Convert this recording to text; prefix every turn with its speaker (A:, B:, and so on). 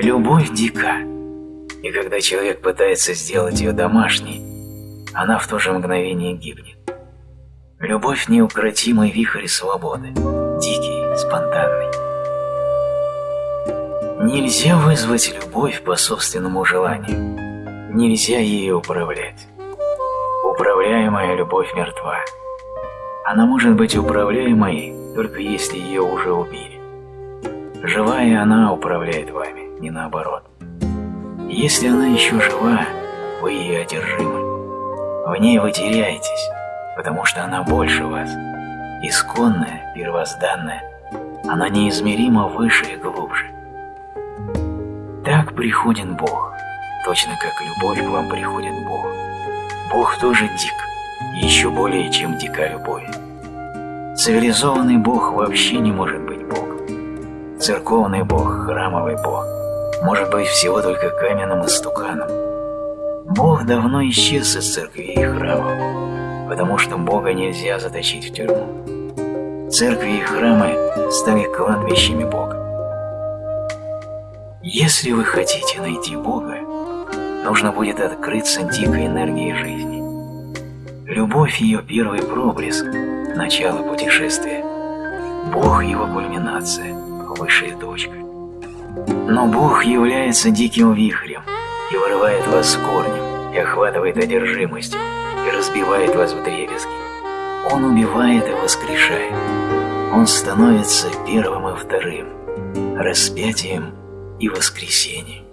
A: Любовь дика, и когда человек пытается сделать ее домашней, она в то же мгновение гибнет. Любовь – неукротимый вихрь свободы, дикий, спонтанный. Нельзя вызвать любовь по собственному желанию. Нельзя ею управлять. Управляемая любовь мертва. Она может быть управляемой, только если ее уже убили. Живая она управляет вами, не наоборот. Если она еще жива, вы ее одержимы. В ней вы теряетесь, потому что она больше вас. Исконная, первозданная, она неизмеримо выше и глубже. Так приходит Бог, точно как любовь к вам приходит Бог. Бог тоже дик, еще более, чем дика любовь. Цивилизованный Бог вообще не может быть Богом. Церковный Бог, храмовый Бог, может быть всего только каменным истуканом. Бог давно исчез из церкви и храмов, потому что Бога нельзя заточить в тюрьму. Церкви и храмы стали кладбищами Бога. Если вы хотите найти Бога, нужно будет открыться дикой энергии жизни. Любовь – ее первый проблеск, начало путешествия. Бог – его кульминация, высшая точка. Но Бог является диким вихрем и вырывает вас с корнем и охватывает одержимостью, и разбивает вас в дребезги. Он убивает и воскрешает. Он становится первым и вторым, распятием и воскресением.